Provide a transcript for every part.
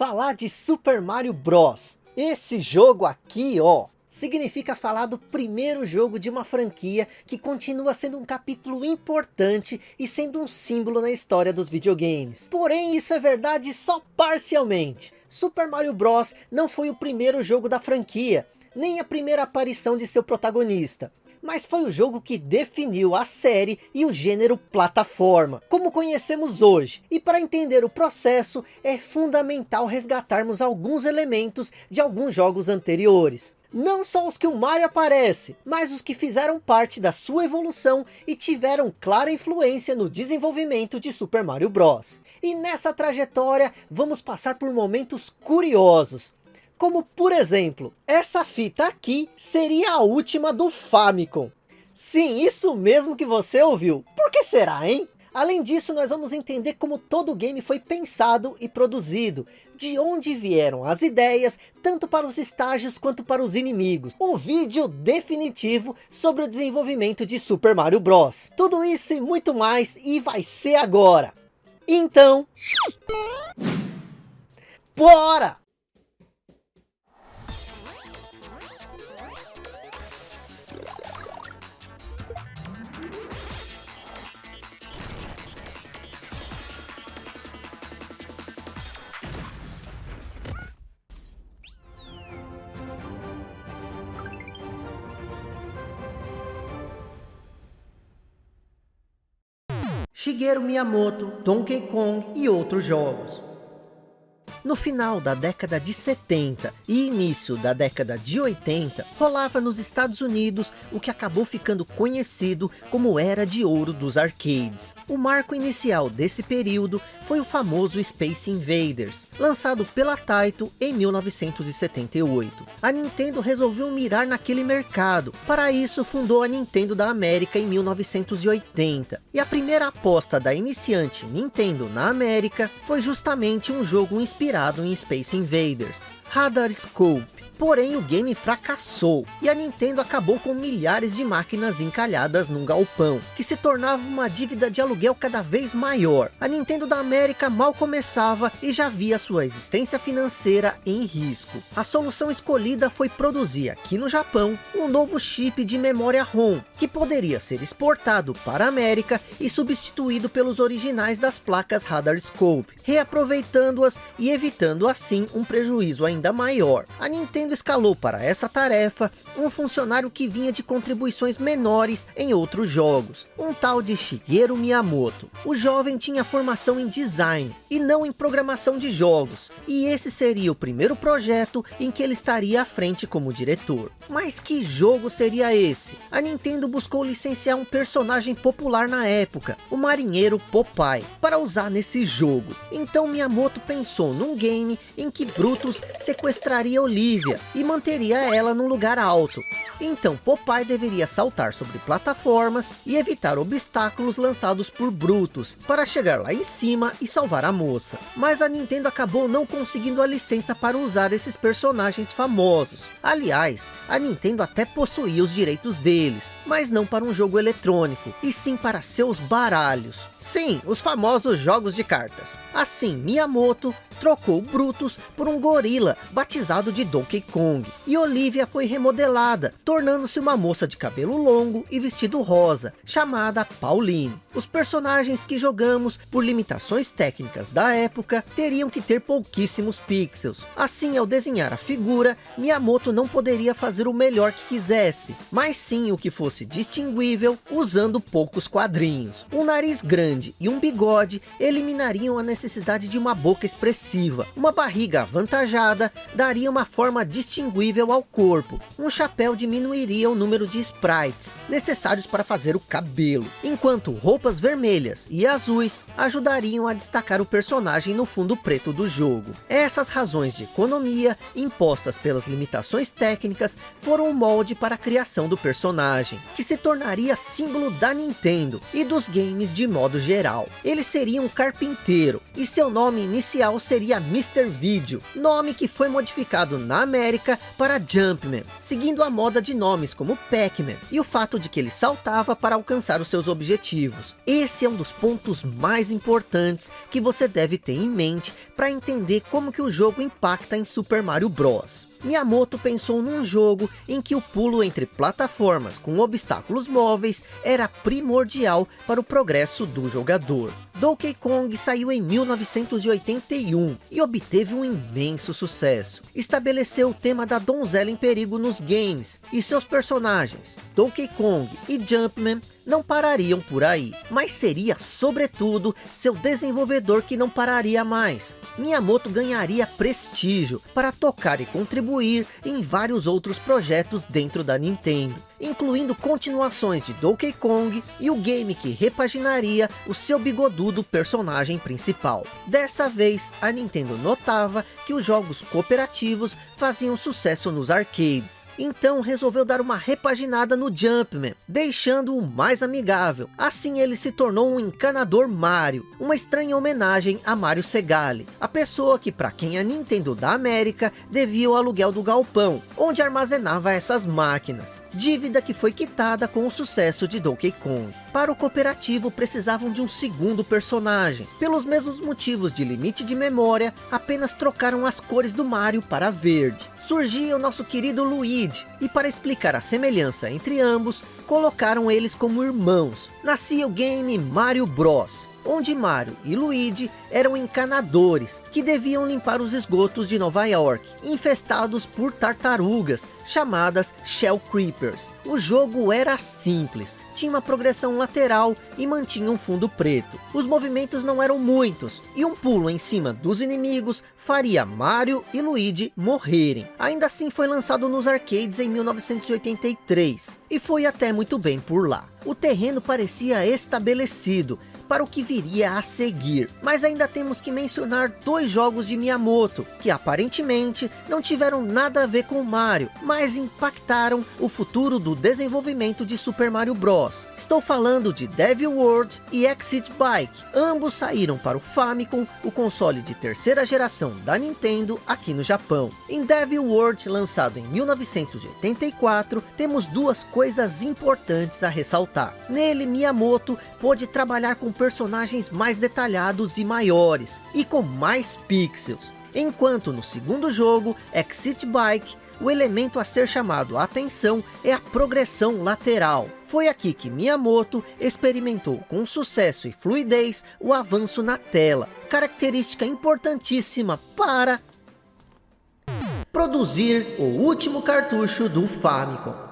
falar de Super Mario Bros. Esse jogo aqui, ó, significa falar do primeiro jogo de uma franquia que continua sendo um capítulo importante e sendo um símbolo na história dos videogames. Porém, isso é verdade só parcialmente. Super Mario Bros. não foi o primeiro jogo da franquia, nem a primeira aparição de seu protagonista mas foi o jogo que definiu a série e o gênero plataforma, como conhecemos hoje. E para entender o processo, é fundamental resgatarmos alguns elementos de alguns jogos anteriores. Não só os que o Mario aparece, mas os que fizeram parte da sua evolução e tiveram clara influência no desenvolvimento de Super Mario Bros. E nessa trajetória, vamos passar por momentos curiosos, como por exemplo, essa fita aqui seria a última do Famicom. Sim, isso mesmo que você ouviu. Por que será, hein? Além disso, nós vamos entender como todo o game foi pensado e produzido, de onde vieram as ideias, tanto para os estágios quanto para os inimigos. O vídeo definitivo sobre o desenvolvimento de Super Mario Bros. Tudo isso e muito mais, e vai ser agora. Então... Bora! Shigeru Miyamoto, Donkey Kong e outros jogos. No final da década de 70 e início da década de 80, rolava nos Estados Unidos o que acabou ficando conhecido como Era de Ouro dos Arcades. O marco inicial desse período foi o famoso Space Invaders, lançado pela Taito em 1978. A Nintendo resolveu mirar naquele mercado, para isso fundou a Nintendo da América em 1980. E a primeira aposta da iniciante Nintendo na América foi justamente um jogo inspirado inspirado em Space Invaders. Radar Scope Porém o game fracassou e a Nintendo acabou com milhares de máquinas encalhadas num galpão, que se tornava uma dívida de aluguel cada vez maior. A Nintendo da América mal começava e já via sua existência financeira em risco. A solução escolhida foi produzir aqui no Japão um novo chip de memória ROM, que poderia ser exportado para a América e substituído pelos originais das placas Radar Scope, reaproveitando-as e evitando assim um prejuízo ainda maior. A Nintendo Nintendo escalou para essa tarefa um funcionário que vinha de contribuições menores em outros jogos, um tal de Shigeru Miyamoto. O jovem tinha formação em design e não em programação de jogos, e esse seria o primeiro projeto em que ele estaria à frente como diretor. Mas que jogo seria esse? A Nintendo buscou licenciar um personagem popular na época, o marinheiro Popeye, para usar nesse jogo. Então Miyamoto pensou num game em que Brutus sequestraria Olivia e manteria ela num lugar alto. Então Popeye deveria saltar sobre plataformas e evitar obstáculos lançados por Brutus, para chegar lá em cima e salvar a moça. Mas a Nintendo acabou não conseguindo a licença para usar esses personagens famosos. Aliás, a Nintendo até possuía os direitos deles, mas não para um jogo eletrônico, e sim para seus baralhos. Sim, os famosos jogos de cartas. Assim, Miyamoto trocou Brutus por um gorila, batizado de Donkey Kong. E Olivia foi remodelada, tornando-se uma moça de cabelo longo e vestido rosa, chamada Pauline. Os personagens que jogamos, por limitações técnicas da época, teriam que ter pouquíssimos pixels. Assim, ao desenhar a figura, Miyamoto não poderia fazer o melhor que quisesse, mas sim o que fosse distinguível, usando poucos quadrinhos. Um nariz grande e um bigode eliminariam a necessidade de uma boca expressiva uma barriga avantajada daria uma forma distinguível ao corpo. Um chapéu diminuiria o número de sprites necessários para fazer o cabelo, enquanto roupas vermelhas e azuis ajudariam a destacar o personagem no fundo preto do jogo. Essas razões de economia, impostas pelas limitações técnicas, foram o molde para a criação do personagem, que se tornaria símbolo da Nintendo e dos games de modo geral. Ele seria um carpinteiro, e seu nome inicial seria Mr. Video, nome que foi modificado na América para Jumpman, seguindo a moda de nomes como Pac-Man, e o fato de que ele saltava para alcançar os seus objetivos. Esse é um dos pontos mais importantes que você deve ter em mente para entender como que o jogo impacta em Super Mario Bros. Miyamoto pensou num jogo em que o pulo entre plataformas com obstáculos móveis era primordial para o progresso do jogador. Donkey Kong saiu em 1981 e obteve um imenso sucesso. Estabeleceu o tema da donzela em perigo nos games e seus personagens, Donkey Kong e Jumpman, não parariam por aí, mas seria sobretudo seu desenvolvedor que não pararia mais. Miyamoto ganharia prestígio para tocar e contribuir em vários outros projetos dentro da Nintendo incluindo continuações de Donkey Kong e o game que repaginaria o seu bigodudo personagem principal. Dessa vez, a Nintendo notava que os jogos cooperativos faziam sucesso nos arcades, então resolveu dar uma repaginada no Jumpman, deixando-o mais amigável. Assim ele se tornou um encanador Mario, uma estranha homenagem a Mario Segale, a pessoa que para quem a Nintendo da América devia o aluguel do galpão, onde armazenava essas máquinas. Dívida que foi quitada com o sucesso de Donkey Kong. Para o cooperativo precisavam de um segundo personagem. Pelos mesmos motivos de limite de memória, apenas trocaram as cores do Mario para verde. Surgia o nosso querido Luigi, e para explicar a semelhança entre ambos, colocaram eles como irmãos. Nascia o game Mario Bros onde Mario e Luigi eram encanadores, que deviam limpar os esgotos de Nova York, infestados por tartarugas, chamadas Shell Creepers. O jogo era simples, tinha uma progressão lateral e mantinha um fundo preto. Os movimentos não eram muitos, e um pulo em cima dos inimigos faria Mario e Luigi morrerem. Ainda assim foi lançado nos arcades em 1983, e foi até muito bem por lá. O terreno parecia estabelecido, para o que viria a seguir. Mas ainda temos que mencionar dois jogos de Miyamoto, que aparentemente não tiveram nada a ver com Mario, mas impactaram o futuro do desenvolvimento de Super Mario Bros. Estou falando de Devil World e Exit Bike. Ambos saíram para o Famicom, o console de terceira geração da Nintendo aqui no Japão. Em Devil World, lançado em 1984, temos duas coisas importantes a ressaltar. Nele, Miyamoto pôde trabalhar com personagens mais detalhados e maiores, e com mais pixels. Enquanto no segundo jogo, Exit Bike, o elemento a ser chamado a atenção é a progressão lateral. Foi aqui que Miyamoto experimentou com sucesso e fluidez o avanço na tela, característica importantíssima para produzir o último cartucho do Famicom.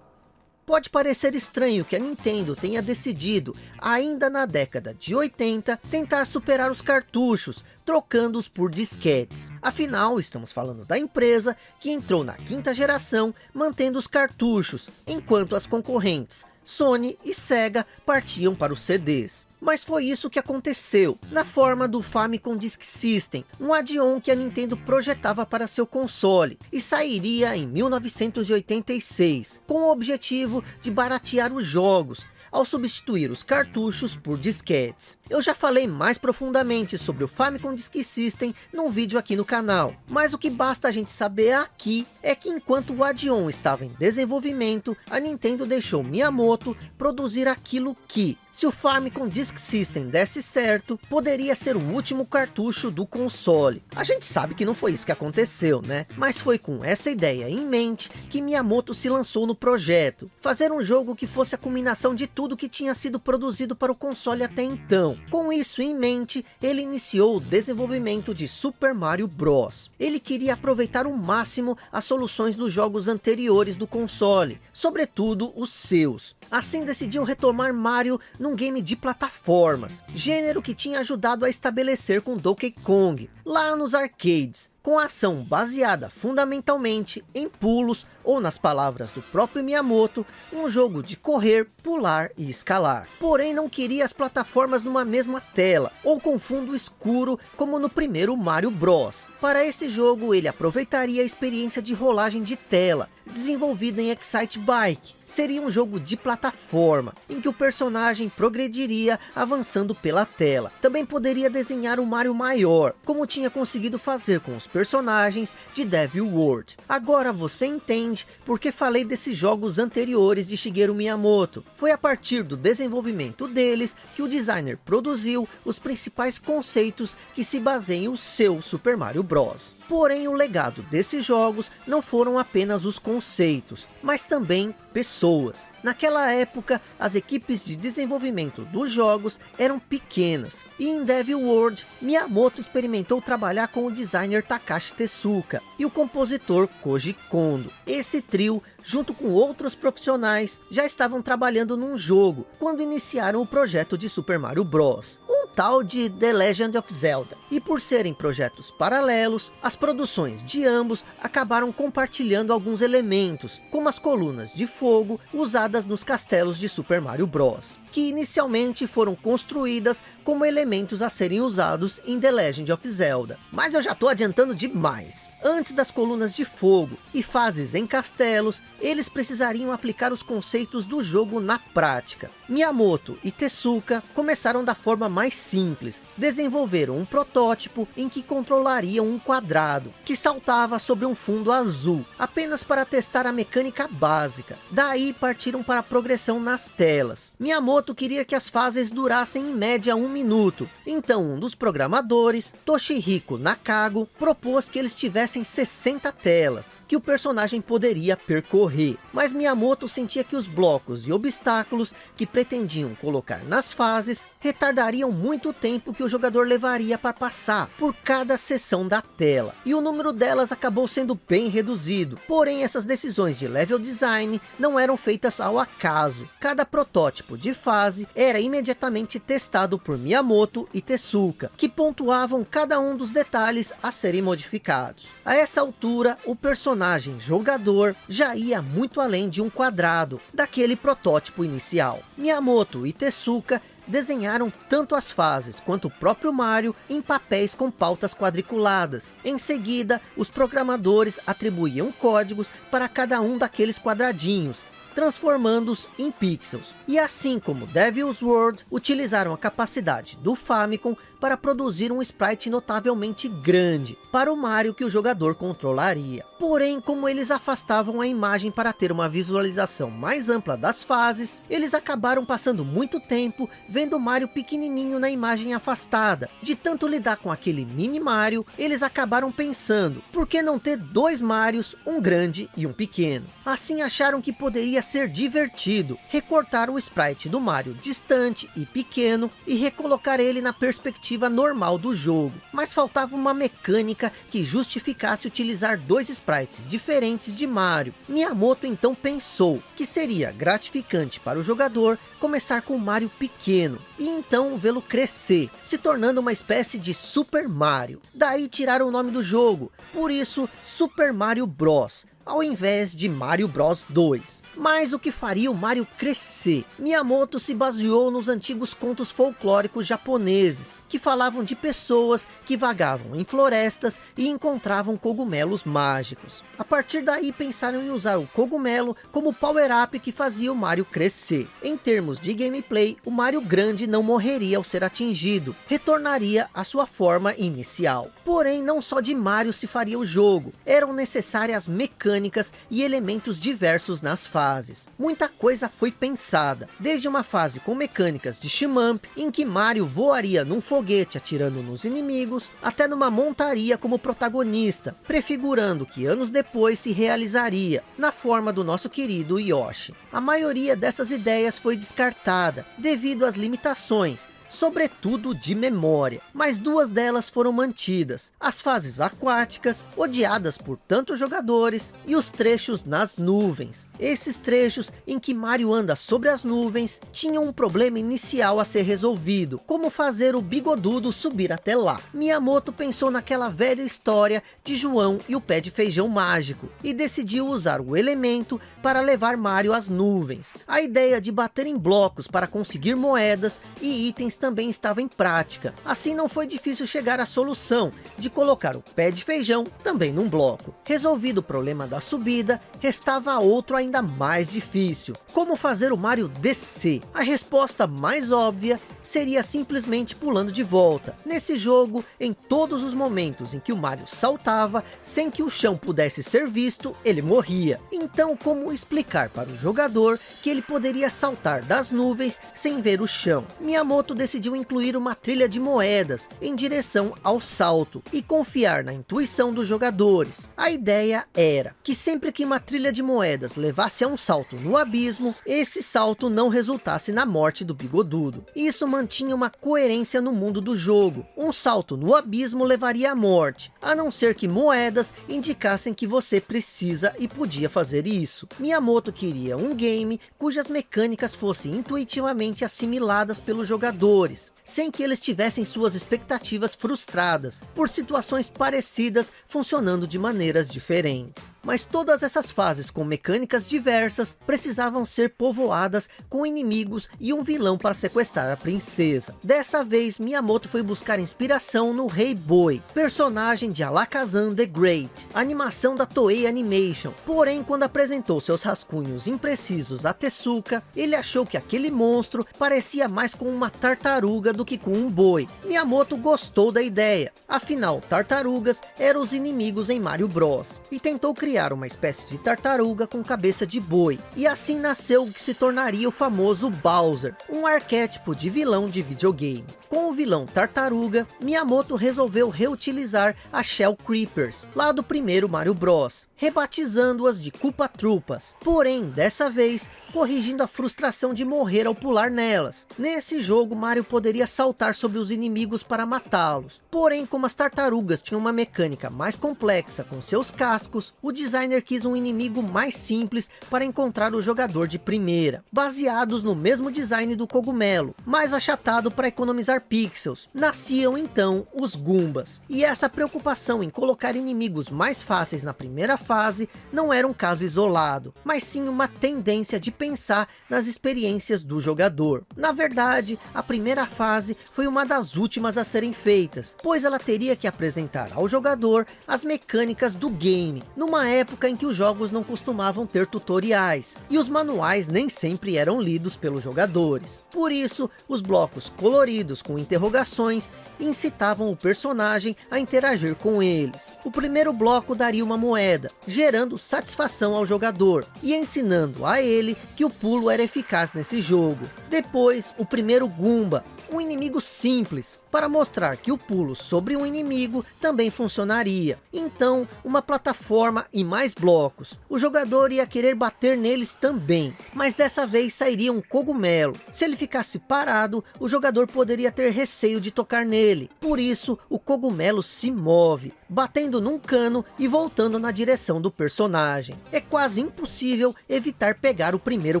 Pode parecer estranho que a Nintendo tenha decidido, ainda na década de 80, tentar superar os cartuchos, trocando-os por disquetes. Afinal, estamos falando da empresa que entrou na quinta geração, mantendo os cartuchos, enquanto as concorrentes, Sony e Sega, partiam para os CDs. Mas foi isso que aconteceu, na forma do Famicom Disk System, um add-on que a Nintendo projetava para seu console, e sairia em 1986, com o objetivo de baratear os jogos, ao substituir os cartuchos por disquetes. Eu já falei mais profundamente sobre o Famicom Disk System num vídeo aqui no canal, mas o que basta a gente saber aqui é que enquanto o Adion estava em desenvolvimento, a Nintendo deixou Miyamoto produzir aquilo que, se o Famicom Disk System desse certo, poderia ser o último cartucho do console. A gente sabe que não foi isso que aconteceu, né? Mas foi com essa ideia em mente que Miyamoto se lançou no projeto. Fazer um jogo que fosse a culminação de tudo que tinha sido produzido para o console até então. Com isso em mente, ele iniciou o desenvolvimento de Super Mario Bros. Ele queria aproveitar o máximo as soluções dos jogos anteriores do console, sobretudo os seus. Assim decidiu retomar Mario num game de plataformas, gênero que tinha ajudado a estabelecer com Donkey Kong, lá nos arcades, com ação baseada fundamentalmente em pulos, ou nas palavras do próprio Miyamoto, um jogo de correr, pular e escalar. Porém não queria as plataformas numa mesma tela, ou com fundo escuro, como no primeiro Mario Bros. Para esse jogo ele aproveitaria a experiência de rolagem de tela, desenvolvido em Excite Bike, seria um jogo de plataforma, em que o personagem progrediria avançando pela tela. Também poderia desenhar um Mario maior, como tinha conseguido fazer com os personagens de Devil World. Agora você entende porque falei desses jogos anteriores de Shigeru Miyamoto. Foi a partir do desenvolvimento deles que o designer produziu os principais conceitos que se baseiam o seu Super Mario Bros. Porém, o legado desses jogos não foram apenas os conceitos, mas também pessoas. Naquela época, as equipes de desenvolvimento dos jogos eram pequenas. E em Devil World, Miyamoto experimentou trabalhar com o designer Takashi Tezuka e o compositor Koji Kondo. Esse trio, junto com outros profissionais, já estavam trabalhando num jogo, quando iniciaram o projeto de Super Mario Bros tal de The Legend of Zelda. E por serem projetos paralelos, as produções de ambos acabaram compartilhando alguns elementos, como as colunas de fogo usadas nos castelos de Super Mario Bros que inicialmente foram construídas como elementos a serem usados em The Legend of Zelda. Mas eu já estou adiantando demais. Antes das colunas de fogo e fases em castelos, eles precisariam aplicar os conceitos do jogo na prática. Miyamoto e Tezuka começaram da forma mais simples. Desenvolveram um protótipo em que controlariam um quadrado, que saltava sobre um fundo azul, apenas para testar a mecânica básica. Daí partiram para a progressão nas telas. Miyamoto Miyamoto queria que as fases durassem em média um minuto. Então um dos programadores, Toshihiko Nakago, propôs que eles tivessem 60 telas que o personagem poderia percorrer. Mas Miyamoto sentia que os blocos e obstáculos que pretendiam colocar nas fases retardariam muito o tempo que o jogador levaria para passar por cada seção da tela. E o número delas acabou sendo bem reduzido. Porém, essas decisões de level design não eram feitas ao acaso. Cada protótipo de fase era imediatamente testado por Miyamoto e Tezuka, que pontuavam cada um dos detalhes a serem modificados. A essa altura, o personagem personagem jogador já ia muito além de um quadrado daquele protótipo inicial. Miyamoto e Tezuka desenharam tanto as fases quanto o próprio Mario em papéis com pautas quadriculadas. Em seguida, os programadores atribuíam códigos para cada um daqueles quadradinhos, transformando-os em pixels. E assim como Devil's World, utilizaram a capacidade do Famicom para produzir um sprite notavelmente grande para o Mario que o jogador controlaria. Porém, como eles afastavam a imagem para ter uma visualização mais ampla das fases, eles acabaram passando muito tempo vendo Mario pequenininho na imagem afastada. De tanto lidar com aquele mini Mario, eles acabaram pensando, por que não ter dois Marios, um grande e um pequeno? Assim acharam que poderia ser divertido, recortar o sprite do Mario distante e pequeno e recolocar ele na perspectiva normal do jogo, mas faltava uma mecânica que justificasse utilizar dois sprites diferentes de Mario. Miyamoto então pensou que seria gratificante para o jogador começar com Mario pequeno, e então vê-lo crescer, se tornando uma espécie de Super Mario. Daí tiraram o nome do jogo, por isso Super Mario Bros, ao invés de Mario Bros 2. Mas o que faria o Mario crescer? Miyamoto se baseou nos antigos contos folclóricos japoneses, que falavam de pessoas que vagavam em florestas e encontravam cogumelos mágicos. A partir daí pensaram em usar o cogumelo como power-up que fazia o Mario crescer. Em termos de gameplay, o Mario grande não morreria ao ser atingido, retornaria à sua forma inicial. Porém, não só de Mario se faria o jogo, eram necessárias mecânicas e elementos diversos nas fases. Muita coisa foi pensada, desde uma fase com mecânicas de shmup, em que Mario voaria num foguete atirando nos inimigos, até numa montaria como protagonista, prefigurando que anos depois se realizaria, na forma do nosso querido Yoshi. A maioria dessas ideias foi descartada, devido às limitações, sobretudo de memória, mas duas delas foram mantidas, as fases aquáticas, odiadas por tantos jogadores, e os trechos nas nuvens. Esses trechos em que Mario anda sobre as nuvens, tinham um problema inicial a ser resolvido, como fazer o bigodudo subir até lá. Miyamoto pensou naquela velha história de João e o pé de feijão mágico, e decidiu usar o elemento para levar Mario às nuvens. A ideia de bater em blocos para conseguir moedas e itens também estava em prática. Assim não foi difícil chegar à solução de colocar o pé de feijão também num bloco. Resolvido o problema da subida, restava outro ainda mais difícil. Como fazer o Mario descer? A resposta mais óbvia seria simplesmente pulando de volta. Nesse jogo, em todos os momentos em que o Mario saltava, sem que o chão pudesse ser visto, ele morria. Então como explicar para o jogador que ele poderia saltar das nuvens sem ver o chão? Miyamoto decidiu incluir uma trilha de moedas em direção ao salto e confiar na intuição dos jogadores. A ideia era que sempre que uma trilha de moedas levasse a um salto no abismo, esse salto não resultasse na morte do bigodudo. Isso mantinha uma coerência no mundo do jogo. Um salto no abismo levaria à morte, a não ser que moedas indicassem que você precisa e podia fazer isso. Miyamoto queria um game cujas mecânicas fossem intuitivamente assimiladas pelos jogadores, sem que eles tivessem suas expectativas frustradas, por situações parecidas funcionando de maneiras diferentes. Mas todas essas fases com mecânicas diversas precisavam ser povoadas com inimigos e um vilão para sequestrar a princesa. Dessa vez Miyamoto foi buscar inspiração no Rei Boi, personagem de Alakazam the Great, animação da Toei Animation. Porém quando apresentou seus rascunhos imprecisos a Tezuka, ele achou que aquele monstro parecia mais com uma tartaruga do que com um boi. Miyamoto gostou da ideia, afinal tartarugas eram os inimigos em Mario Bros. E tentou criar uma espécie de tartaruga com cabeça de boi. E assim nasceu o que se tornaria o famoso Bowser, um arquétipo de vilão de videogame. Com o vilão tartaruga, Miyamoto resolveu reutilizar a Shell Creepers, lá do primeiro Mario Bros rebatizando-as de Culpa Trupas. Porém, dessa vez, corrigindo a frustração de morrer ao pular nelas. Nesse jogo, Mario poderia saltar sobre os inimigos para matá-los. Porém, como as tartarugas tinham uma mecânica mais complexa com seus cascos, o designer quis um inimigo mais simples para encontrar o jogador de primeira, baseados no mesmo design do cogumelo, mais achatado para economizar pixels. Nasciam então os Goombas. E essa preocupação em colocar inimigos mais fáceis na primeira fase não era um caso isolado, mas sim uma tendência de pensar nas experiências do jogador. Na verdade, a primeira fase foi uma das últimas a serem feitas, pois ela teria que apresentar ao jogador as mecânicas do game, numa época em que os jogos não costumavam ter tutoriais, e os manuais nem sempre eram lidos pelos jogadores. Por isso, os blocos coloridos com interrogações incitavam o personagem a interagir com eles. O primeiro bloco daria uma moeda, gerando satisfação ao jogador e ensinando a ele que o pulo era eficaz nesse jogo. Depois, o primeiro Goomba, um inimigo simples, para mostrar que o pulo sobre um inimigo também funcionaria. Então, uma plataforma e mais blocos. O jogador ia querer bater neles também, mas dessa vez sairia um cogumelo. Se ele ficasse parado, o jogador poderia ter receio de tocar nele. Por isso, o cogumelo se move, batendo num cano e voltando na direção do personagem. É quase impossível evitar pegar o primeiro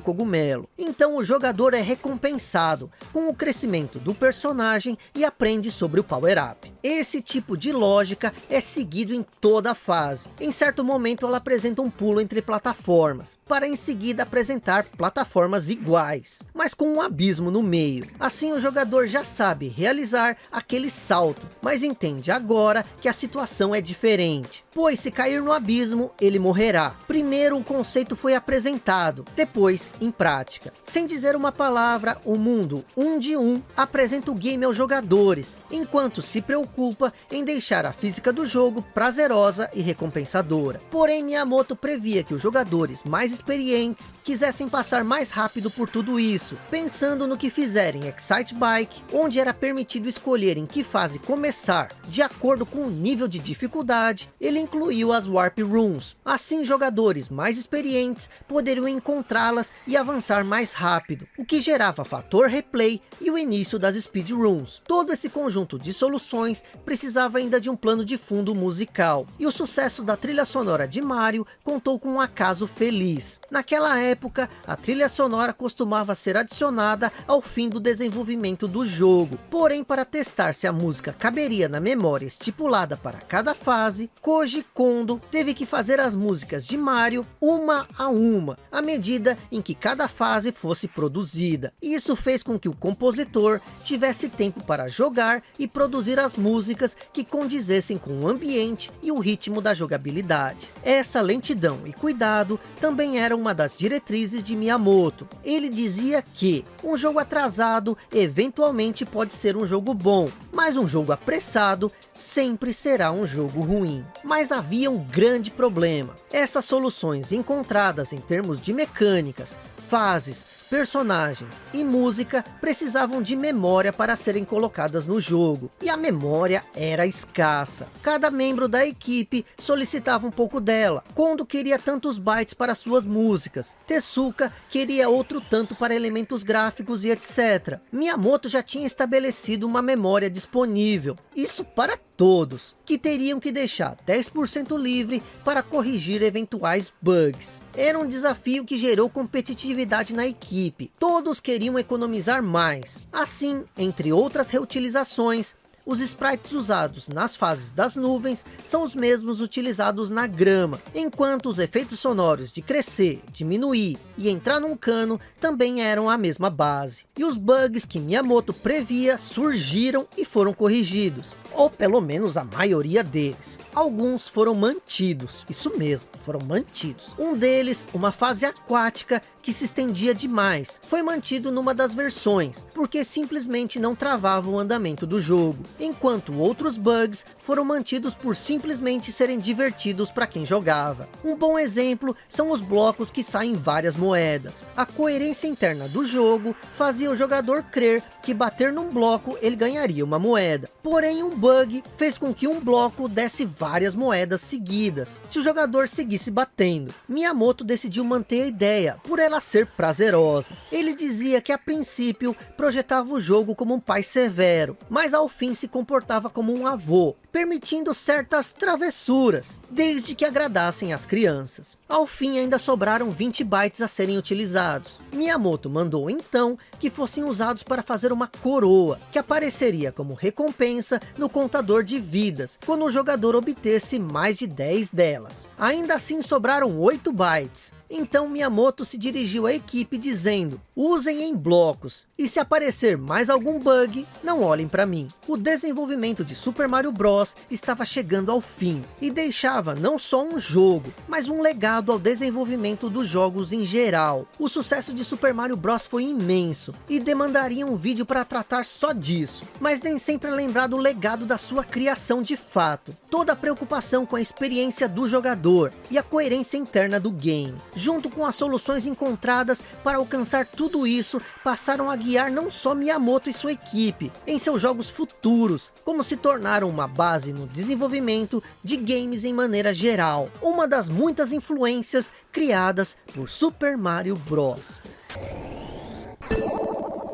cogumelo. Então o jogador é recompensado com o crescimento do personagem e aprende sobre o Power Up. Esse tipo de lógica é seguido em toda a fase. Em certo momento ela apresenta um pulo entre plataformas, para em seguida apresentar plataformas iguais, mas com um abismo no meio. Assim o jogador já sabe realizar aquele salto, mas entende agora que a situação é diferente, pois se cair no abismo, ele morrerá. Primeiro o conceito foi apresentado, depois em prática. Sem dizer uma palavra, o mundo um de um apresenta o game ao jogador jogadores, enquanto se preocupa em deixar a física do jogo prazerosa e recompensadora. Porém, Miyamoto previa que os jogadores mais experientes quisessem passar mais rápido por tudo isso, pensando no que fizeram em Excite Bike, onde era permitido escolher em que fase começar, de acordo com o nível de dificuldade, ele incluiu as Warp Rooms. Assim, jogadores mais experientes poderiam encontrá-las e avançar mais rápido, o que gerava fator replay e o início das Speed Rooms. Todo esse conjunto de soluções precisava ainda de um plano de fundo musical. E o sucesso da trilha sonora sonora de Mario contou com um acaso feliz. Naquela época, a trilha sonora costumava ser adicionada ao fim do desenvolvimento do jogo. Porém, para testar se a música caberia na memória estipulada para cada fase, Koji Kondo teve que fazer as músicas de Mario uma a uma, à medida em que cada fase fosse produzida. Isso fez com que o compositor tivesse tempo para jogar e produzir as músicas que condizessem com o ambiente e o ritmo da jogabilidade. Essa lentidão e cuidado também era uma das diretrizes de Miyamoto. Ele dizia que um jogo atrasado eventualmente pode ser um jogo bom, mas um jogo apressado sempre será um jogo ruim. Mas havia um grande problema. Essas soluções encontradas em termos de mecânicas, fases, personagens e música precisavam de memória para serem colocadas no jogo, e a memória era escassa. Cada membro da equipe solicitava um pouco dela. Kondo queria tantos bytes para suas músicas, Tezuka queria outro tanto para elementos gráficos e etc. Miyamoto já tinha estabelecido uma memória disponível, isso para todos, que teriam que deixar 10% livre para corrigir eventuais bugs. Era um desafio que gerou competitividade na equipe. Todos queriam economizar mais. Assim, entre outras reutilizações, os sprites usados nas fases das nuvens são os mesmos utilizados na grama, enquanto os efeitos sonoros de crescer, diminuir e entrar num cano também eram a mesma base. E os bugs que Miyamoto previa surgiram e foram corrigidos ou pelo menos a maioria deles. Alguns foram mantidos, isso mesmo, foram mantidos. Um deles, uma fase aquática que se estendia demais, foi mantido numa das versões, porque simplesmente não travava o andamento do jogo, enquanto outros bugs foram mantidos por simplesmente serem divertidos para quem jogava. Um bom exemplo são os blocos que saem várias moedas. A coerência interna do jogo fazia o jogador crer que bater num bloco ele ganharia uma moeda, porém um bug fez com que um bloco desse várias moedas seguidas, se o jogador seguisse batendo. Miyamoto decidiu manter a ideia, por ela ser prazerosa. Ele dizia que a princípio projetava o jogo como um pai severo, mas ao fim se comportava como um avô, permitindo certas travessuras, desde que agradassem as crianças. Ao fim ainda sobraram 20 bytes a serem utilizados. Miyamoto mandou então que fossem usados para fazer uma coroa, que apareceria como recompensa no contador de vidas, quando o jogador obtesse mais de 10 delas. Ainda assim sobraram 8 bytes, então Miyamoto se dirigiu à equipe dizendo, usem em blocos, e se aparecer mais algum bug, não olhem para mim. O desenvolvimento de Super Mario Bros estava chegando ao fim, e deixava não só um jogo, mas um legado ao desenvolvimento dos jogos em geral. O sucesso de Super Mario Bros foi imenso, e demandaria um vídeo para tratar só disso, mas nem sempre é lembrado o legado da sua criação de fato. Toda a preocupação com a experiência do jogador, e a coerência interna do game junto com as soluções encontradas para alcançar tudo isso, passaram a guiar não só Miyamoto e sua equipe em seus jogos futuros, como se tornaram uma base no desenvolvimento de games em maneira geral, uma das muitas influências criadas por Super Mario Bros.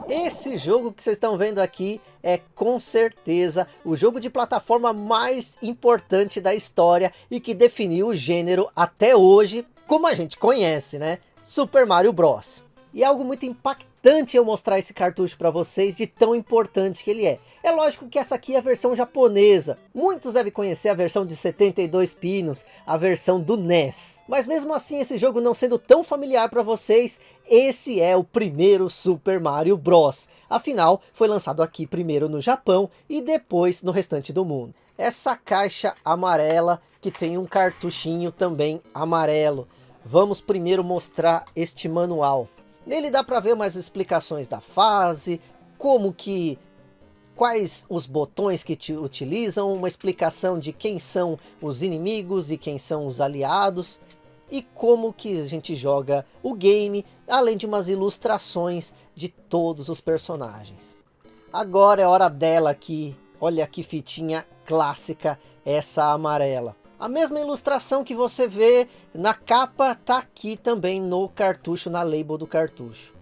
Esse jogo que vocês estão vendo aqui é com certeza o jogo de plataforma mais importante da história e que definiu o gênero até hoje como a gente conhece, né? Super Mario Bros. E é algo muito impactante eu mostrar esse cartucho para vocês de tão importante que ele é. É lógico que essa aqui é a versão japonesa. Muitos devem conhecer a versão de 72 pinos, a versão do NES. Mas mesmo assim, esse jogo não sendo tão familiar para vocês, esse é o primeiro Super Mario Bros. Afinal, foi lançado aqui primeiro no Japão e depois no restante do mundo. Essa caixa amarela que tem um cartuchinho também amarelo. Vamos primeiro mostrar este manual. Nele dá para ver mais explicações da fase, como que quais os botões que te utilizam, uma explicação de quem são os inimigos e quem são os aliados e como que a gente joga o game, além de umas ilustrações de todos os personagens. Agora é hora dela aqui, olha que fitinha clássica essa amarela. A mesma ilustração que você vê na capa tá aqui também no cartucho, na label do cartucho.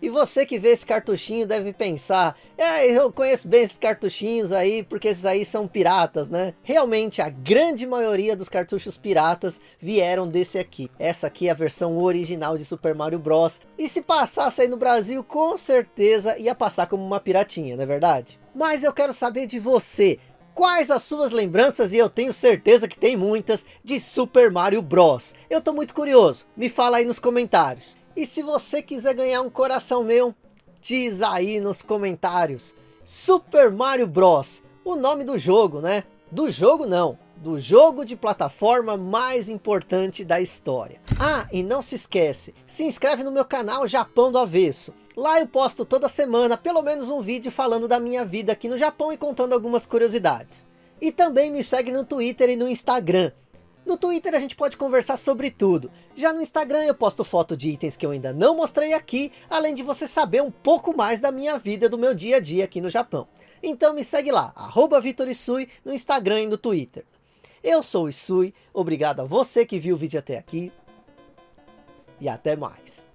E você que vê esse cartuchinho deve pensar, é, eu conheço bem esses cartuchinhos aí, porque esses aí são piratas, né? Realmente, a grande maioria dos cartuchos piratas vieram desse aqui. Essa aqui é a versão original de Super Mario Bros. E se passasse aí no Brasil, com certeza ia passar como uma piratinha, não é verdade? Mas eu quero saber de você, quais as suas lembranças, e eu tenho certeza que tem muitas, de Super Mario Bros. Eu tô muito curioso, me fala aí nos comentários. E se você quiser ganhar um coração meu, diz aí nos comentários. Super Mario Bros. O nome do jogo, né? Do jogo não, do jogo de plataforma mais importante da história. Ah, e não se esquece, se inscreve no meu canal Japão do Avesso. Lá eu posto toda semana pelo menos um vídeo falando da minha vida aqui no Japão e contando algumas curiosidades. E também me segue no Twitter e no Instagram. No Twitter a gente pode conversar sobre tudo. Já no Instagram eu posto foto de itens que eu ainda não mostrei aqui, além de você saber um pouco mais da minha vida, do meu dia a dia aqui no Japão. Então me segue lá, arroba VitorIsui, no Instagram e no Twitter. Eu sou o Isui, obrigado a você que viu o vídeo até aqui, e até mais.